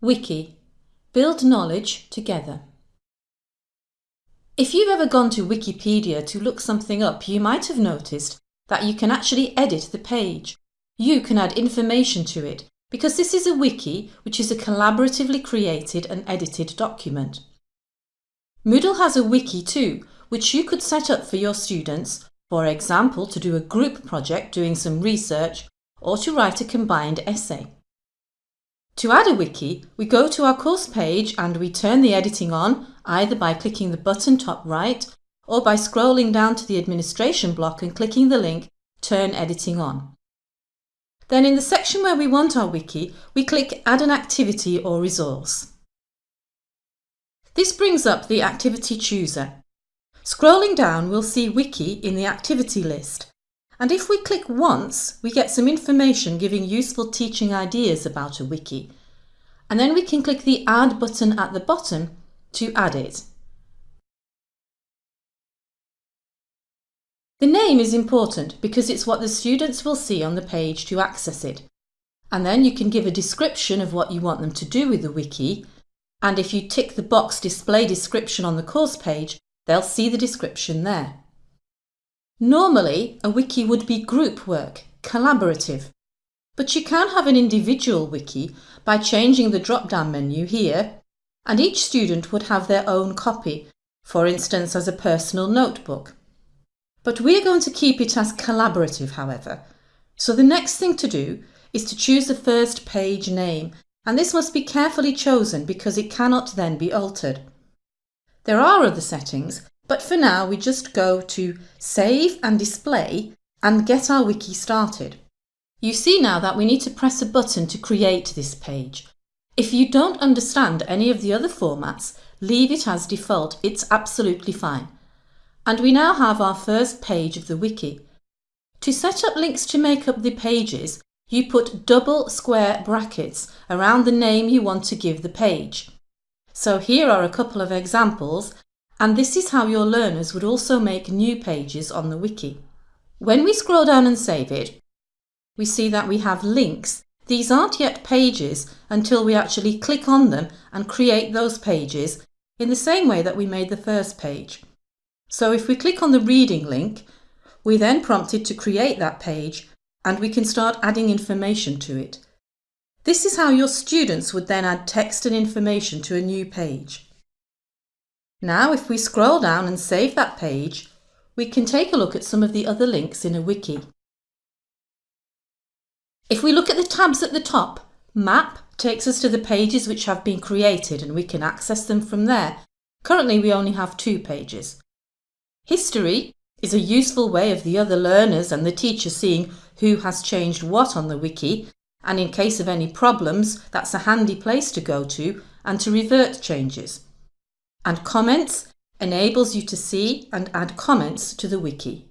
Wiki. Build knowledge together. If you've ever gone to Wikipedia to look something up, you might have noticed that you can actually edit the page. You can add information to it because this is a wiki which is a collaboratively created and edited document. Moodle has a wiki too, which you could set up for your students, for example to do a group project doing some research or to write a combined essay. To add a wiki, we go to our course page and we turn the editing on either by clicking the button top right or by scrolling down to the administration block and clicking the link Turn Editing On. Then in the section where we want our wiki, we click Add an activity or resource. This brings up the activity chooser. Scrolling down, we'll see wiki in the activity list. And if we click once, we get some information giving useful teaching ideas about a wiki. And then we can click the Add button at the bottom to add it. The name is important because it's what the students will see on the page to access it. And then you can give a description of what you want them to do with the wiki. And if you tick the box Display Description on the course page, they'll see the description there. Normally, a wiki would be group work, collaborative. But you can have an individual wiki by changing the drop-down menu here, and each student would have their own copy, for instance as a personal notebook. But we're going to keep it as collaborative, however. So the next thing to do is to choose the first page name, and this must be carefully chosen because it cannot then be altered. There are other settings, but for now, we just go to Save and Display and get our wiki started. You see now that we need to press a button to create this page. If you don't understand any of the other formats, leave it as default, it's absolutely fine. And we now have our first page of the wiki. To set up links to make up the pages, you put double square brackets around the name you want to give the page. So here are a couple of examples and this is how your learners would also make new pages on the wiki. When we scroll down and save it, we see that we have links. These aren't yet pages until we actually click on them and create those pages in the same way that we made the first page. So if we click on the reading link, we then prompted to create that page and we can start adding information to it. This is how your students would then add text and information to a new page. Now if we scroll down and save that page, we can take a look at some of the other links in a wiki. If we look at the tabs at the top, Map takes us to the pages which have been created and we can access them from there. Currently we only have two pages. History is a useful way of the other learners and the teacher seeing who has changed what on the wiki and in case of any problems that's a handy place to go to and to revert changes and comments enables you to see and add comments to the wiki.